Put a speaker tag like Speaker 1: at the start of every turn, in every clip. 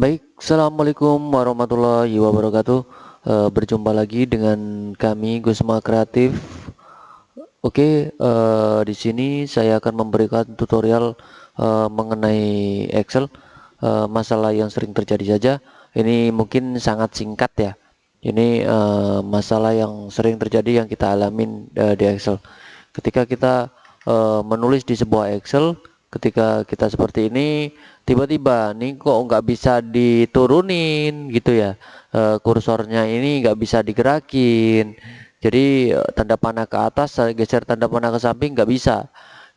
Speaker 1: Baik, Assalamualaikum warahmatullahi wabarakatuh. E, Berjumpa lagi dengan kami Gusma Kreatif. Oke, e, di sini saya akan memberikan tutorial e, mengenai Excel. E, Masalah yang sering terjadi saja. Ini mungkin sangat singkat ya. Ini e, masalah yang sering terjadi yang kita alamin e, di Excel. Ketika kita e, menulis di sebuah Excel ketika kita seperti ini tiba-tiba nih kok nggak bisa diturunin? Gitu ya. E, kursornya ini nggak bisa digerakin. Jadi eh, tanda panah ke atas saya geser tanda panah ke samping nggak bisa.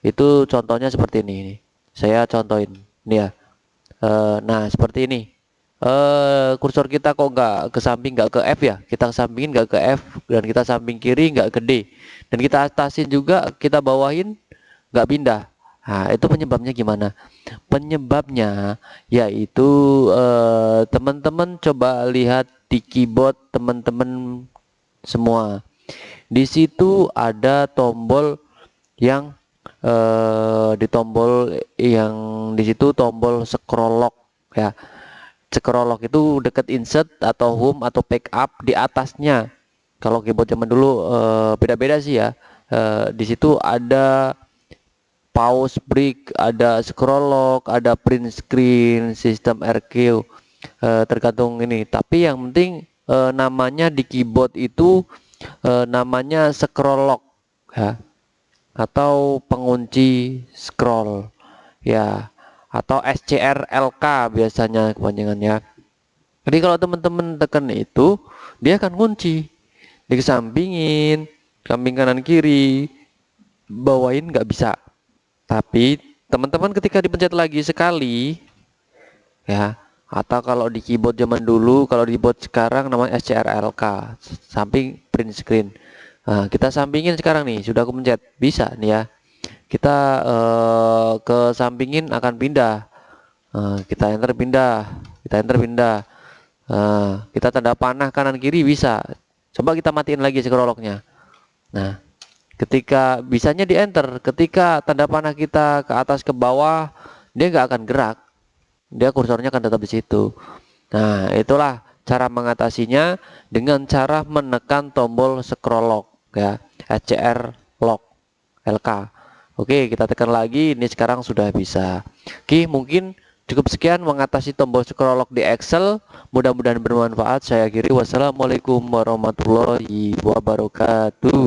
Speaker 1: Itu contohnya seperti ini saya contohin. Nih ya. E, nah seperti ini. E, kursor kita kok nggak ke samping nggak ke F ya? Kita sampingin nggak ke F dan kita samping kiri nggak ke D. Dan kita atasin juga kita bawahin nggak pindah Nah, itu penyebabnya gimana? Penyebabnya yaitu eh, teman-teman eh, coba lihat di keyboard teman-teman semua. Di situ ada tombol yang eh, di tombol yang di situ tombol scroll lock ya. Scroll lock itu dekat insert atau home atau backup di atasnya. Kalau keyboard zaman dulu eh, beda-beda eh, sih ya. Eh, di situ ada pause break, ada scroll lock, ada print screen, sistem RQ eh, tergantung ini. Tapi yang penting e, namanya di keyboard itu e, namanya scroll lock ya atau pengunci scroll ya atau SCRLK biasanya kepanjangannya. Jadi kalau teman-teman tekan itu dia akan kunci dikesampingin, samping kanan kiri, bawain nggak bisa tapi teman-teman ketika dipencet lagi sekali ya atau kalau di keyboard zaman dulu kalau di keyboard sekarang namanya SCRLK samping print screen. Nah, kita sampingin sekarang nih sudah aku pencet. Bisa nih ya. Kita uh, ke sampingin akan pindah. Uh, kita enter pindah kita enter pindah. Uh, kita tanda panah kanan kiri bisa. Coba kita matiin lagi scroll locknya nah ketika bisanya di enter ketika tanda panah kita ke atas ke bawah dia nggak akan gerak. Dia kursornya akan tetap di situ. Nah itulah cara mengatasinya dengan cara menekan tombol scroll lock ya SCR lock LK Oke kita tekan lagi ini sekarang sudah bisa. Oke mungkin cukup sekian mengatasi tombol scroll lock di Excel. Mudah-mudahan bermanfaat. Saya kiri wassalamualaikum warahmatullahi wabarakatuh